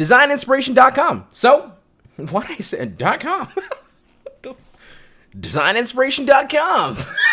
designinspiration.com. So, what I said, dot .com. designinspiration.com.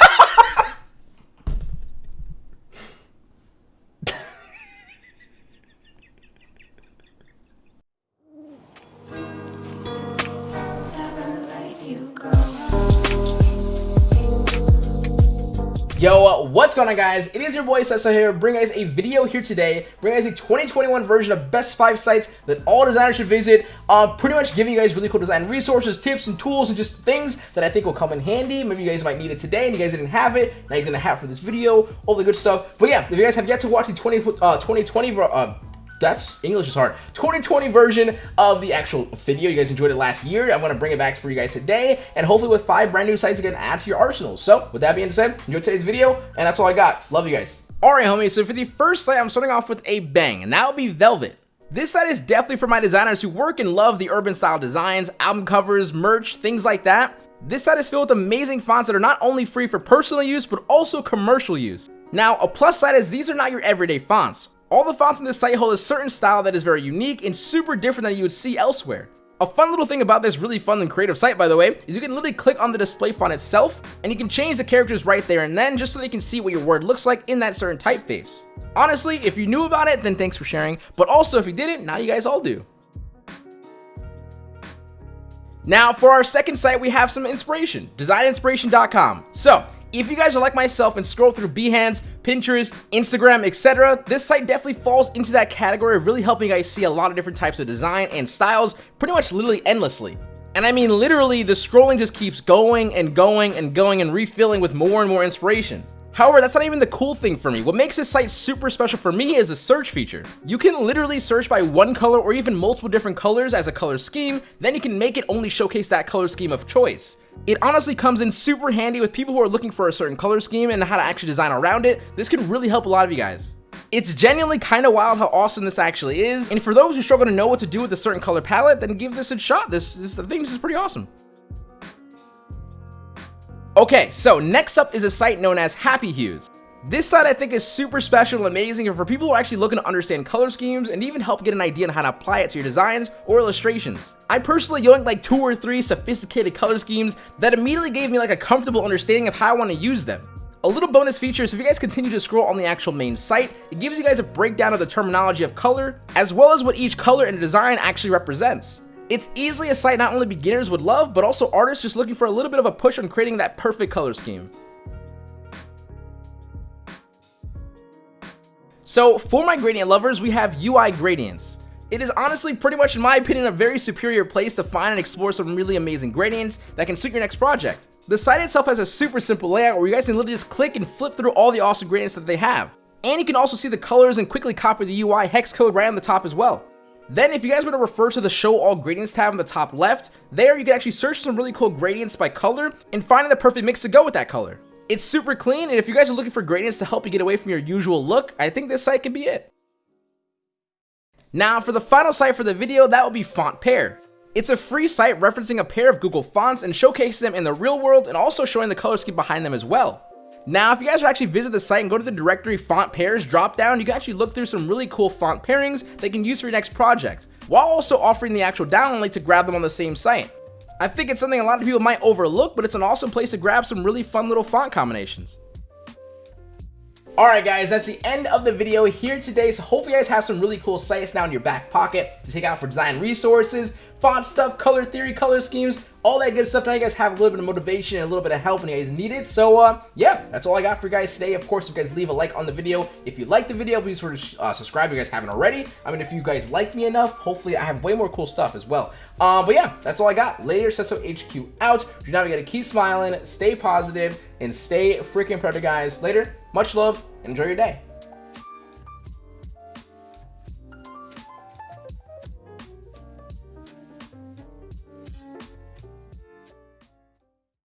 Yo, what's going on guys? It is your boy Sesso here, bringing guys a video here today, bringing guys a 2021 version of best 5 sites that all designers should visit, uh, pretty much giving you guys really cool design resources, tips, and tools, and just things that I think will come in handy. Maybe you guys might need it today and you guys didn't have it, now you're gonna have it for this video, all the good stuff. But yeah, if you guys have yet to watch the 20, uh, 2020 uh, that's English is hard. 2020 version of the actual video. You guys enjoyed it last year. I'm going to bring it back for you guys today, and hopefully with five brand new sites again add to your arsenal. So with that being said, enjoy today's video, and that's all I got. Love you guys. Alright homies, so for the first site, I'm starting off with a bang, and that will be Velvet. This site is definitely for my designers who work and love the urban style designs, album covers, merch, things like that. This site is filled with amazing fonts that are not only free for personal use, but also commercial use. Now, a plus side is these are not your everyday fonts. All the fonts in this site hold a certain style that is very unique and super different than you would see elsewhere. A fun little thing about this really fun and creative site, by the way, is you can literally click on the display font itself, and you can change the characters right there and then, just so they can see what your word looks like in that certain typeface. Honestly, if you knew about it, then thanks for sharing, but also if you didn't, now you guys all do. Now, for our second site, we have some inspiration, designinspiration.com. So, if you guys are like myself and scroll through Behance, Pinterest, Instagram, etc., this site definitely falls into that category of really helping you guys see a lot of different types of design and styles pretty much literally endlessly. And I mean literally the scrolling just keeps going and going and going and refilling with more and more inspiration. However, that's not even the cool thing for me. What makes this site super special for me is the search feature. You can literally search by one color or even multiple different colors as a color scheme, then you can make it only showcase that color scheme of choice. It honestly comes in super handy with people who are looking for a certain color scheme and how to actually design around it. This can really help a lot of you guys. It's genuinely kind of wild how awesome this actually is, and for those who struggle to know what to do with a certain color palette, then give this a shot. This, this I think this is pretty awesome. Okay, so next up is a site known as Happy Hues. This site I think is super special and amazing for people who are actually looking to understand color schemes and even help get an idea on how to apply it to your designs or illustrations. I personally yoinked like two or three sophisticated color schemes that immediately gave me like a comfortable understanding of how I want to use them. A little bonus feature is if you guys continue to scroll on the actual main site, it gives you guys a breakdown of the terminology of color, as well as what each color and design actually represents. It's easily a site not only beginners would love, but also artists just looking for a little bit of a push on creating that perfect color scheme. So for my gradient lovers, we have UI Gradients. It is honestly pretty much in my opinion a very superior place to find and explore some really amazing gradients that can suit your next project. The site itself has a super simple layout where you guys can literally just click and flip through all the awesome gradients that they have. And you can also see the colors and quickly copy the UI hex code right on the top as well. Then if you guys were to refer to the show all gradients tab on the top left, there you can actually search some really cool gradients by color and finding the perfect mix to go with that color. It's super clean and if you guys are looking for gradients to help you get away from your usual look, I think this site could be it. Now for the final site for the video, that will be Font Pair. It's a free site referencing a pair of Google fonts and showcasing them in the real world and also showing the color scheme behind them as well. Now, if you guys actually visit the site and go to the directory font pairs drop down, you can actually look through some really cool font pairings that you can use for your next project, while also offering the actual download link to grab them on the same site. I think it's something a lot of people might overlook, but it's an awesome place to grab some really fun little font combinations. Alright guys, that's the end of the video here today, so hope you guys have some really cool sites now in your back pocket to take out for design resources, font stuff, color theory, color schemes, all that good stuff. Now you guys have a little bit of motivation and a little bit of help when you guys need it. So uh, yeah, that's all I got for you guys today. Of course, if you guys leave a like on the video, if you like the video, please sort of uh, subscribe if you guys haven't already. I mean, if you guys like me enough, hopefully I have way more cool stuff as well. Um, but yeah, that's all I got. Later, Sesso HQ out. You now gotta keep smiling, stay positive, and stay freaking productive, guys. Later, much love, and enjoy your day.